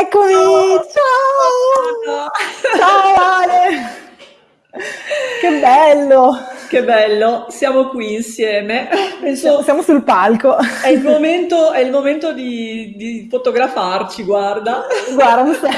Eccomi! Ciao! Ciao Ale! Che bello! Che bello, siamo qui insieme. Penso, siamo sul palco. È il momento, è il momento di, di, fotografarci, guarda. Guarda, sei...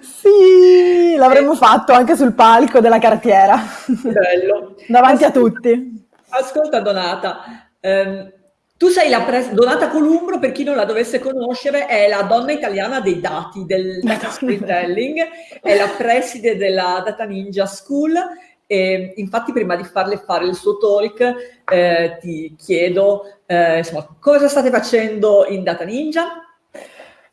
Sì, l'avremmo fatto anche sul palco della cartiera. Bello. Davanti Ascolta, a tutti. Ascolta Donata, ehm, tu sei la pres- Donata Columbro, per chi non la dovesse conoscere, è la donna italiana dei dati, del data storytelling, è la preside della Data Ninja School e infatti prima di farle fare il suo talk eh, ti chiedo eh, insomma, cosa state facendo in Data Ninja?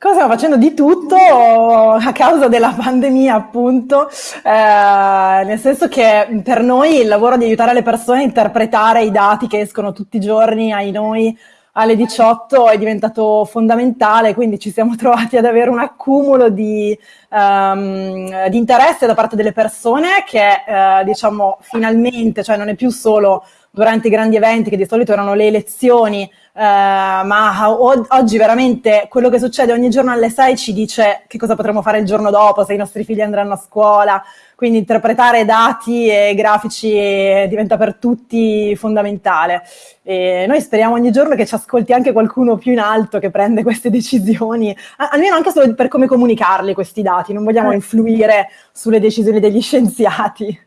Cosa stiamo facendo di tutto a causa della pandemia, appunto, eh, nel senso che per noi il lavoro di aiutare le persone a interpretare i dati che escono tutti i giorni ai noi alle 18 è diventato fondamentale, quindi ci siamo trovati ad avere un accumulo di, um, di interesse da parte delle persone che, eh, diciamo, finalmente, cioè non è più solo durante i grandi eventi che di solito erano le elezioni, ma oggi veramente quello che succede ogni giorno alle 6 ci dice che cosa potremo fare il giorno dopo, se i nostri figli andranno a scuola, quindi interpretare dati e grafici diventa per tutti fondamentale. E noi speriamo ogni giorno che ci ascolti anche qualcuno più in alto che prende queste decisioni, almeno anche solo per come comunicarli questi dati, non vogliamo eh. influire sulle decisioni degli scienziati.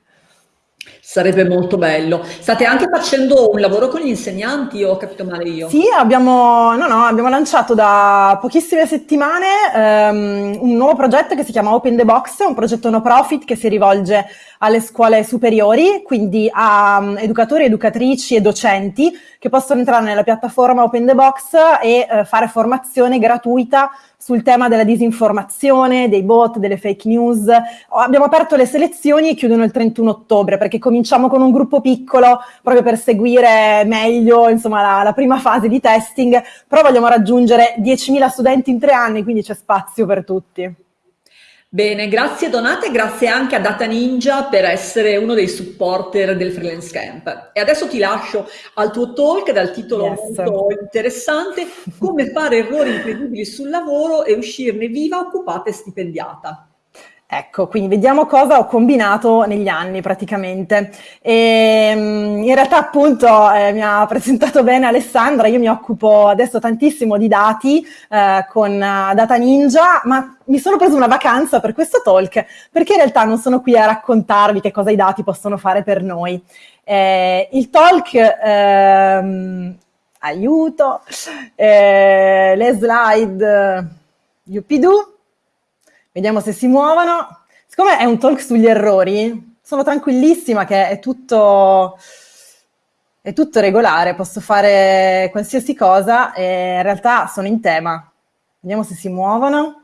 Sarebbe molto bello. State anche facendo un lavoro con gli insegnanti, ho capito male io? Sì, abbiamo, no, no, abbiamo lanciato da pochissime settimane um, un nuovo progetto che si chiama Open the Box, un progetto no profit che si rivolge alle scuole superiori, quindi a um, educatori, educatrici e docenti che possono entrare nella piattaforma Open the Box e uh, fare formazione gratuita sul tema della disinformazione, dei bot, delle fake news. Abbiamo aperto le selezioni e chiudono il 31 ottobre perché cominciamo con un gruppo piccolo proprio per seguire meglio insomma, la, la prima fase di testing, però vogliamo raggiungere 10.000 studenti in tre anni, quindi c'è spazio per tutti. Bene, grazie Donate, grazie anche a Data Ninja per essere uno dei supporter del Freelance Camp. E adesso ti lascio al tuo talk dal titolo yes. molto interessante, come fare errori incredibili sul lavoro e uscirne viva, occupata e stipendiata. Ecco, quindi vediamo cosa ho combinato negli anni praticamente. E, ehm, in realtà appunto eh, mi ha presentato bene Alessandra, io mi occupo adesso tantissimo di dati eh, con uh, Data Ninja, ma mi sono preso una vacanza per questo talk perché in realtà non sono qui a raccontarvi che cosa i dati possono fare per noi. Eh, il talk, ehm, aiuto, eh, le slide, yuppidoo, Vediamo se si muovono. Siccome è un talk sugli errori, sono tranquillissima che è tutto, è tutto regolare, posso fare qualsiasi cosa e in realtà sono in tema. Vediamo se si muovono.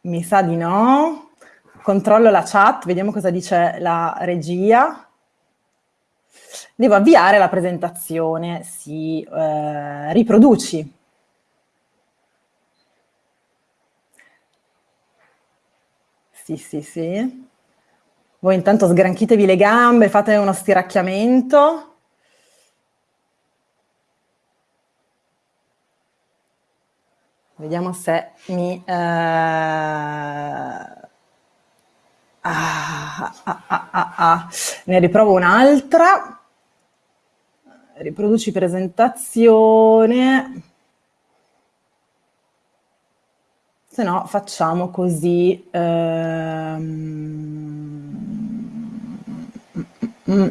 Mi sa di no. Controllo la chat, vediamo cosa dice la regia. Devo avviare la presentazione. Sì, eh, riproduci. Sì, sì, sì. Voi intanto sgranchitevi le gambe, fate uno stiracchiamento. Vediamo se mi... Eh... Ah, ah, ah, ah, ne riprovo un'altra. Riproduci presentazione. Se no facciamo così ehm,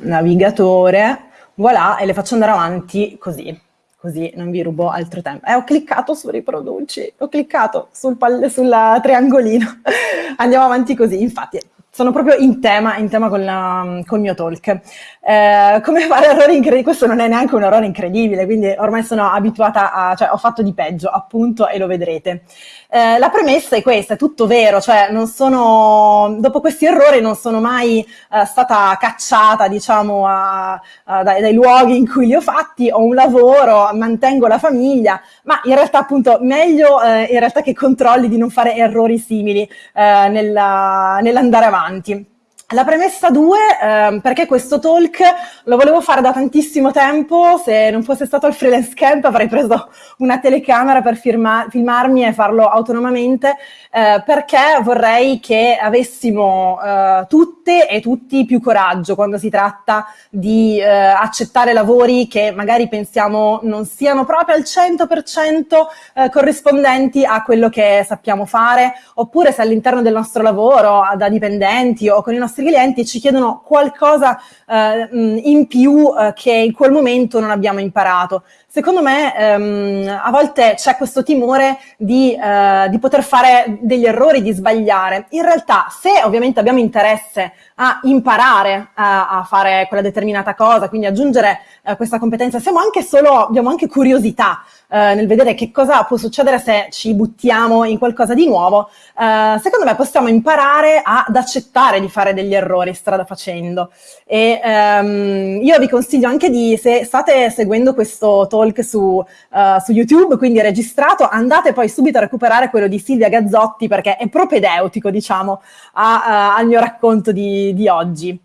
navigatore, voilà, e le faccio andare avanti così, così non vi rubo altro tempo. Eh, ho cliccato su riproduci, ho cliccato sul, sul triangolino, andiamo avanti così, infatti sono proprio in tema, in tema con, la, col mio talk. Eh, come fare errori incredibili? Questo non è neanche un errore incredibile, quindi ormai sono abituata a, cioè ho fatto di peggio, appunto, e lo vedrete. Eh, la premessa è questa, è tutto vero, cioè non sono, dopo questi errori non sono mai eh, stata cacciata, diciamo, a, a, dai, dai, luoghi in cui li ho fatti, ho un lavoro, mantengo la famiglia, ma in realtà appunto meglio eh, in realtà che controlli di non fare errori simili eh, nell'andare avanti. La premessa 2, eh, perché questo talk lo volevo fare da tantissimo tempo, se non fosse stato il freelance camp avrei preso una telecamera per firma- filmarmi e farlo autonomamente, eh, perché vorrei che avessimo eh, tutte e tutti più coraggio quando si tratta di eh, accettare lavori che magari pensiamo non siano proprio al 100% eh, corrispondenti a quello che sappiamo fare, oppure se all'interno del nostro lavoro, da dipendenti o con i nostri clienti, ci chiedono qualcosa eh, in più eh, che in quel momento non abbiamo imparato. Secondo me ehm, a volte c'è questo timore di, eh, di, poter fare degli errori, di sbagliare. In realtà, se ovviamente abbiamo interesse a imparare a, a fare quella determinata cosa, quindi aggiungere eh, questa competenza, siamo anche solo, abbiamo anche curiosità eh, nel vedere che cosa può succedere se ci buttiamo in qualcosa di nuovo, eh, secondo me possiamo imparare ad accettare di fare degli errori strada facendo. E ehm, io vi consiglio anche di, se state seguendo questo talk su, uh, su YouTube, quindi registrato, andate poi subito a recuperare quello di Silvia Gazzotti perché è propedeutico, diciamo, a, a, al mio racconto di, di oggi.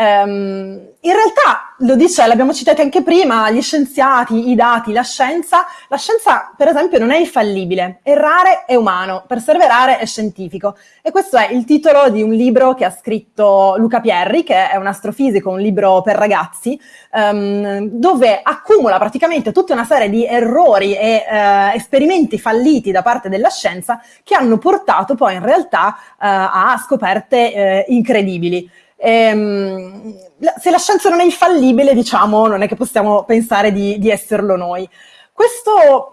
Um, in realtà, lo dice, l'abbiamo citato anche prima, gli scienziati, i dati, la scienza. La scienza, per esempio, non è infallibile. Errare è umano, perseverare è scientifico. E questo è il titolo di un libro che ha scritto Luca Pierri, che è un astrofisico, un libro per ragazzi, um, dove accumula praticamente tutta una serie di errori e uh, esperimenti falliti da parte della scienza che hanno portato poi in realtà uh, a scoperte uh, incredibili. Ehm, se la scienza non è infallibile, diciamo, non è che possiamo pensare di, di esserlo noi. Questa,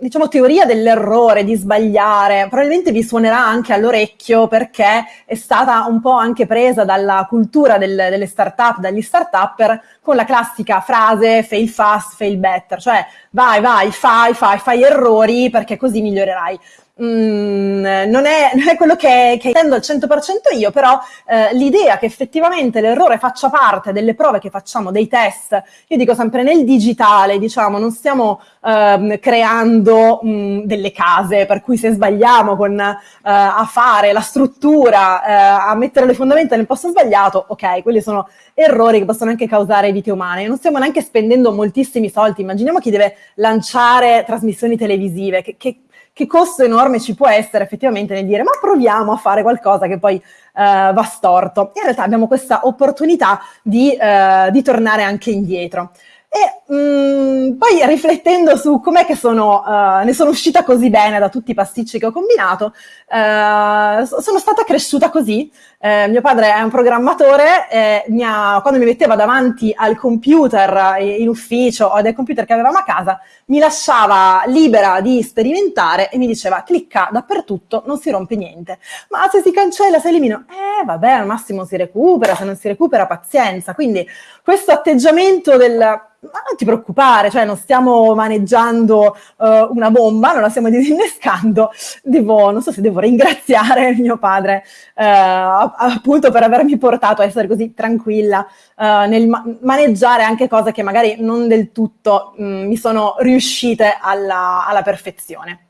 diciamo, teoria dell'errore, di sbagliare, probabilmente vi suonerà anche all'orecchio perché è stata un po' anche presa dalla cultura del, delle start-up, dagli start-upper, con la classica frase fail fast, fail better, cioè vai, vai, fai, fai, fai errori perché così migliorerai. Mm, non, è, non, è, quello che, che intendo al 100% io, però eh, l'idea che effettivamente l'errore faccia parte delle prove che facciamo, dei test, io dico sempre nel digitale, diciamo, non stiamo eh, creando mh, delle case per cui se sbagliamo con, eh, a fare la struttura, eh, a mettere le fondamenta nel posto sbagliato, ok, quelli sono errori che possono anche causare vite umane. Non stiamo neanche spendendo moltissimi soldi, immaginiamo chi deve lanciare trasmissioni televisive, che, che che costo enorme ci può essere effettivamente nel dire ma proviamo a fare qualcosa che poi uh, va storto. In realtà abbiamo questa opportunità di, uh, di tornare anche indietro. E mh, mm, poi riflettendo su com'è che sono, uh, ne sono uscita così bene da tutti i pasticci che ho combinato, uh, sono stata cresciuta così. Uh, mio padre è un programmatore e mi ha, quando mi metteva davanti al computer in ufficio o del computer che avevamo a casa, mi lasciava libera di sperimentare e mi diceva clicca dappertutto, non si rompe niente. Ma se si cancella, se elimino, eh vabbè, al massimo si recupera, se non si recupera pazienza. Quindi questo atteggiamento del ma non ti preoccupare, cioè non stiamo maneggiando uh, una bomba, non la stiamo disinnescando, devo, non so se devo ringraziare mio padre uh, appunto per avermi portato a essere così tranquilla uh, nel ma maneggiare anche cose che magari non del tutto mh, mm, mi sono riuscite alla, alla perfezione.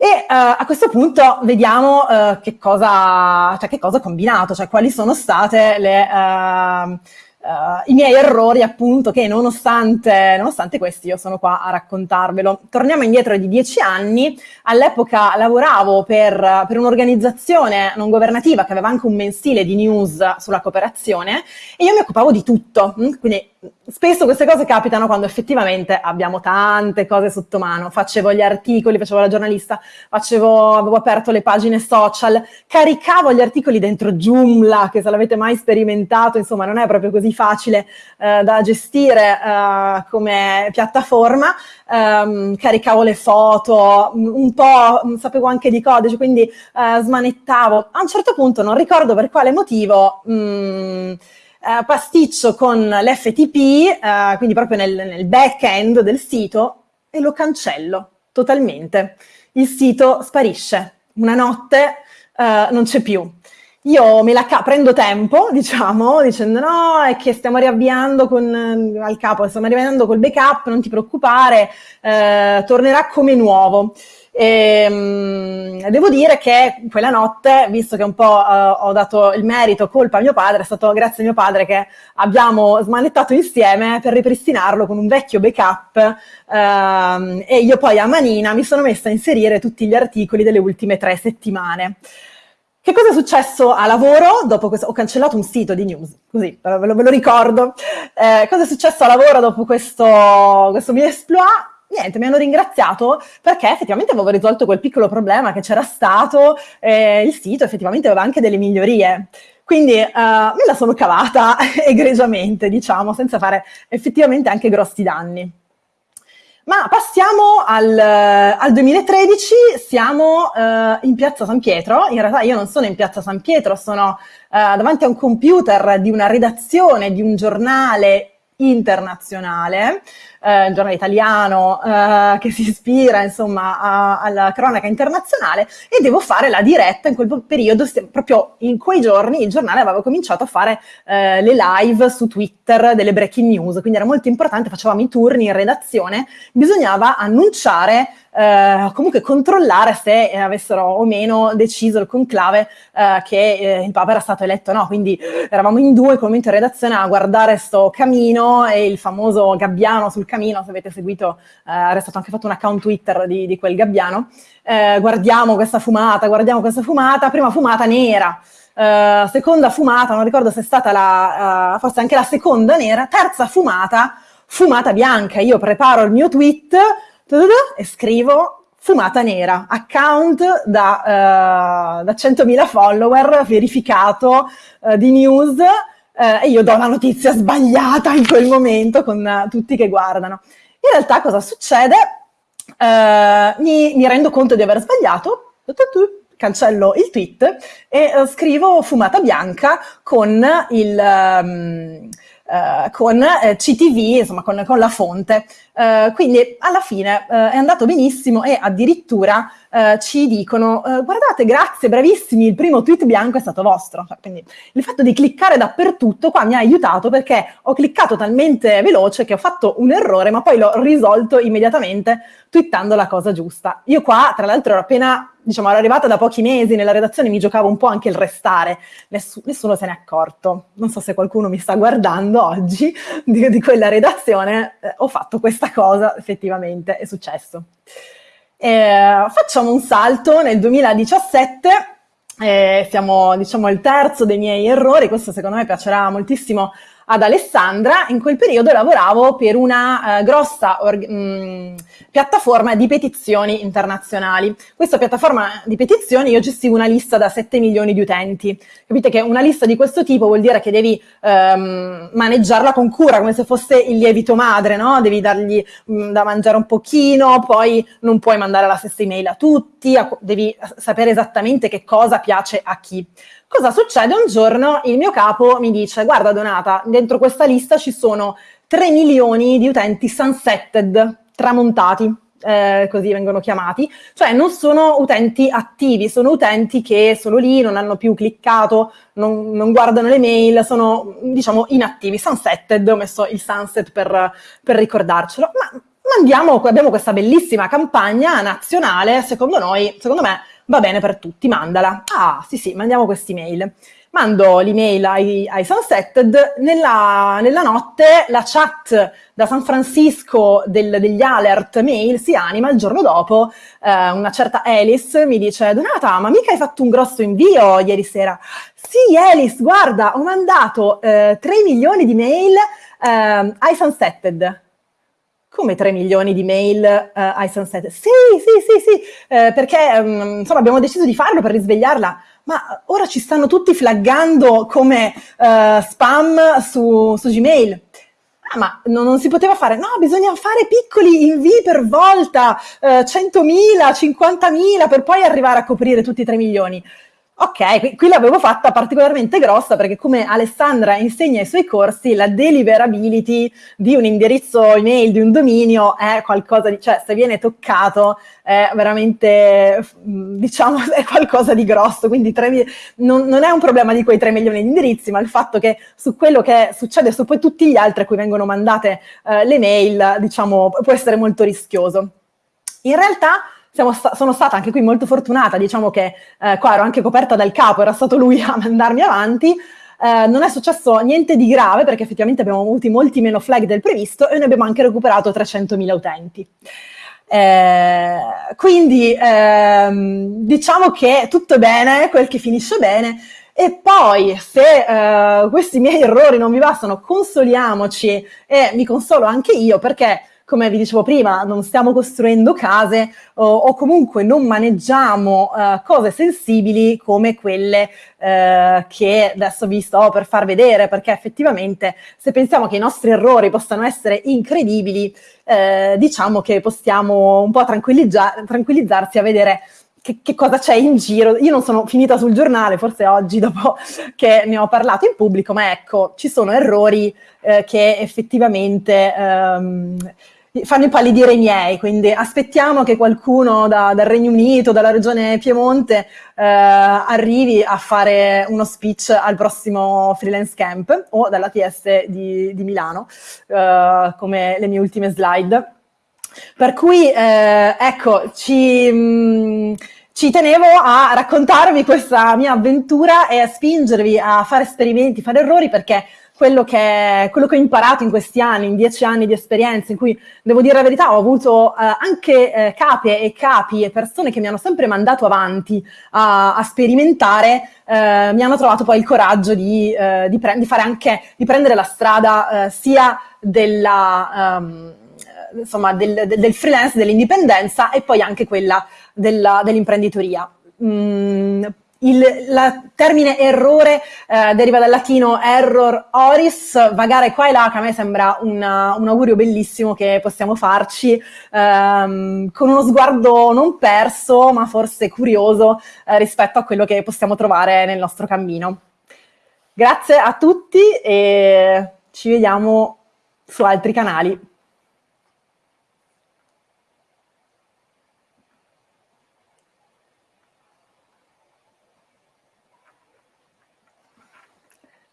E uh, a questo punto vediamo uh, che, cosa, cioè, che cosa ho combinato, cioè quali sono state le, uh, Uh, i miei errori appunto che nonostante, nonostante questi io sono qua a raccontarvelo. Torniamo indietro di dieci anni, all'epoca lavoravo per, per un'organizzazione non governativa che aveva anche un mensile di news sulla cooperazione e io mi occupavo di tutto, mm, quindi spesso queste cose capitano quando effettivamente abbiamo tante cose sotto mano. Facevo gli articoli, facevo la giornalista, facevo, avevo aperto le pagine social, caricavo gli articoli dentro Joomla, che se l'avete mai sperimentato, insomma, non è proprio così facile eh, da gestire eh, come piattaforma. Um, caricavo le foto, un po' sapevo anche di codice, quindi uh, smanettavo. A un certo punto, non ricordo per quale motivo, mh, uh, pasticcio con l'FTP, uh, quindi proprio nel, nel back-end del sito, e lo cancello totalmente. Il sito sparisce. Una notte uh, non c'è più. Io me la prendo tempo, diciamo, dicendo no, è che stiamo riavviando con, al capo, stiamo riavviando col backup, non ti preoccupare, eh, tornerà come nuovo. E, um, devo dire che quella notte, visto che un po' uh, ho dato il merito, colpa a mio padre, è stato grazie a mio padre che abbiamo smanettato insieme per ripristinarlo con un vecchio backup uh, e io poi a manina mi sono messa a inserire tutti gli articoli delle ultime tre settimane. Che cosa è successo a lavoro dopo questo? Ho cancellato un sito di news, così ve lo, ve lo ricordo. Eh, cosa è successo a lavoro dopo questo, questo mio exploit? Niente, mi hanno ringraziato perché effettivamente avevo risolto quel piccolo problema che c'era stato, eh, il sito effettivamente aveva anche delle migliorie. Quindi uh, me la sono cavata egregiamente, diciamo, senza fare effettivamente anche grossi danni. Ma passiamo al, al 2013, siamo uh, in Piazza San Pietro, in realtà io non sono in Piazza San Pietro, sono uh, davanti a un computer di una redazione di un giornale internazionale, eh, un giornale italiano eh, che si ispira insomma a, alla cronaca internazionale e devo fare la diretta in quel periodo, proprio in quei giorni il giornale aveva cominciato a fare eh, le live su Twitter delle breaking news, quindi era molto importante, facevamo i turni in redazione, bisognava annunciare eh, comunque controllare se eh, avessero o meno deciso il conclave eh, che eh, il Papa era stato eletto o no. Quindi eravamo in due, commento in redazione a guardare sto camino e il famoso gabbiano sul camino, se avete seguito, eh, era stato anche fatto un account Twitter di, di quel gabbiano. Eh, guardiamo questa fumata, guardiamo questa fumata, prima fumata nera. Uh, seconda fumata, non ricordo se è stata la, uh, forse anche la seconda nera, terza fumata, fumata bianca. Io preparo il mio tweet, e scrivo fumata nera, account da, uh, da 100.000 follower, verificato uh, di news, uh, e io do la notizia sbagliata in quel momento con tutti che guardano. In realtà cosa succede? Mi, mi, rendo conto di aver sbagliato, cancello il tweet e scrivo fumata bianca con il... Um, Uh, con uh, CTV, insomma con, con la fonte. Uh, quindi alla fine è andato benissimo e addirittura ci dicono guardate grazie, bravissimi, il primo tweet bianco è stato vostro. Cioè, quindi il fatto di cliccare dappertutto qua mi ha aiutato perché ho cliccato talmente veloce che ho fatto un errore ma poi l'ho risolto immediatamente twittando la cosa giusta. Io qua tra l'altro ero appena diciamo, ero arrivata da pochi mesi nella redazione, mi giocavo un po' anche il restare, Nessu nessuno se n'è accorto. Non so se qualcuno mi sta guardando oggi di, di quella redazione, eh, ho fatto questa cosa, effettivamente, è successo. Eh, facciamo un salto nel 2017, eh, siamo diciamo il terzo dei miei errori, questo secondo me piacerà moltissimo ad Alessandra, in quel periodo lavoravo per una uh, grossa mh, mm, piattaforma di petizioni internazionali. Questa piattaforma di petizioni io gestivo una lista da 7 milioni di utenti. Capite che una lista di questo tipo vuol dire che devi um, maneggiarla con cura, come se fosse il lievito madre, no? Devi dargli mh, mm, da mangiare un pochino, poi non puoi mandare la stessa email a tutti, a, devi sapere esattamente che cosa piace a chi. Cosa succede? Un giorno il mio capo mi dice, guarda Donata, dentro questa lista ci sono 3 milioni di utenti sunsetted, tramontati, eh, così vengono chiamati, cioè non sono utenti attivi, sono utenti che sono lì, non hanno più cliccato, non, non guardano le mail, sono diciamo inattivi, sunsetted, ho messo il sunset per, per ricordarcelo, ma mandiamo, abbiamo questa bellissima campagna nazionale, secondo noi, secondo me, va bene per tutti, mandala. Ah, sì, sì, mandiamo quest'email. Mando l'email ai, ai Sunsetted, nella, nella, notte la chat da San Francisco del, degli alert mail si anima, il giorno dopo eh, una certa Alice mi dice Donata, ma mica hai fatto un grosso invio ieri sera? Sì, Alice, guarda, ho mandato eh, 3 milioni di mail eh, ai Sunsetted come 3 milioni di mail uh, ai Sunset? Sì, sì, sì, sì, eh, perché um, insomma abbiamo deciso di farlo per risvegliarla, ma ora ci stanno tutti flaggando come uh, spam su, su Gmail. Ah, ma non, non, si poteva fare? No, bisogna fare piccoli invii per volta, uh, 100.000, 50.000, per poi arrivare a coprire tutti i 3 milioni. Ok, qui, l'avevo fatta particolarmente grossa perché come Alessandra insegna ai suoi corsi, la deliverability di un indirizzo email, di un dominio, è qualcosa di, cioè se viene toccato è veramente, diciamo, è qualcosa di grosso, quindi 3, non, non, è un problema di quei 3 milioni di indirizzi, ma il fatto che su quello che succede su poi tutti gli altri a cui vengono mandate eh, le mail, diciamo, può essere molto rischioso. In realtà sta sono stata anche qui molto fortunata, diciamo che eh, qua ero anche coperta dal capo, era stato lui a mandarmi avanti, eh, non è successo niente di grave perché effettivamente abbiamo avuto molti meno flag del previsto e noi abbiamo anche recuperato 300.000 utenti. Eh, quindi ehm, diciamo che tutto bene, quel che finisce bene, e poi, se uh, questi miei errori non vi bastano, consoliamoci e mi consolo anche io perché, come vi dicevo prima, non stiamo costruendo case o, o comunque non maneggiamo uh, cose sensibili come quelle uh, che adesso vi sto per far vedere, perché effettivamente se pensiamo che i nostri errori possano essere incredibili, diciamo che possiamo un po' tranquillizza tranquillizzarsi a vedere che, che, cosa c'è in giro. Io non sono finita sul giornale, forse oggi dopo che ne ho parlato in pubblico, ma ecco, ci sono errori eh, che effettivamente ehm, fanno impallidire i miei, quindi aspettiamo che qualcuno da, dal Regno Unito, dalla regione Piemonte, eh, arrivi a fare uno speech al prossimo freelance camp o dalla TS di, di Milano, eh, come le mie ultime slide. Per cui, eh, ecco, ci... Mh, mm, ci tenevo a raccontarvi questa mia avventura e a spingervi a fare esperimenti, fare errori, perché quello che, quello che ho imparato in questi anni, in dieci anni di esperienza, in cui, devo dire la verità, ho avuto eh, anche eh, capi e capi e persone che mi hanno sempre mandato avanti a, a sperimentare, eh, mi hanno trovato poi il coraggio di, eh, di, di fare anche, di prendere la strada eh, sia della... Um, insomma, del, del freelance, dell'indipendenza e poi anche quella dell'imprenditoria. Mm, il termine errore eh, deriva dal latino error oris, vagare qua e là, che a me sembra una, un augurio bellissimo che possiamo farci ehm, con uno sguardo non perso, ma forse curioso eh, rispetto a quello che possiamo trovare nel nostro cammino. Grazie a tutti e ci vediamo su altri canali.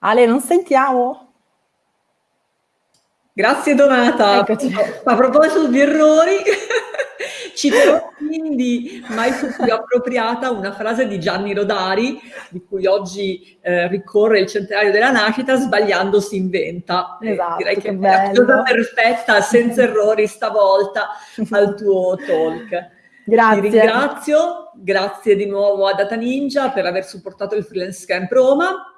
Ale, non sentiamo? Grazie Donata. Eccoci. A proposito di errori, citerò quindi mai fu più appropriata una frase di Gianni Rodari, di cui oggi eh, ricorre il centenario della nascita, sbagliando si inventa. Esatto, direi che, è la cosa perfetta, senza errori stavolta, al tuo talk. Grazie. Ti ringrazio, grazie di nuovo a Data Ninja per aver supportato il Freelance Camp Roma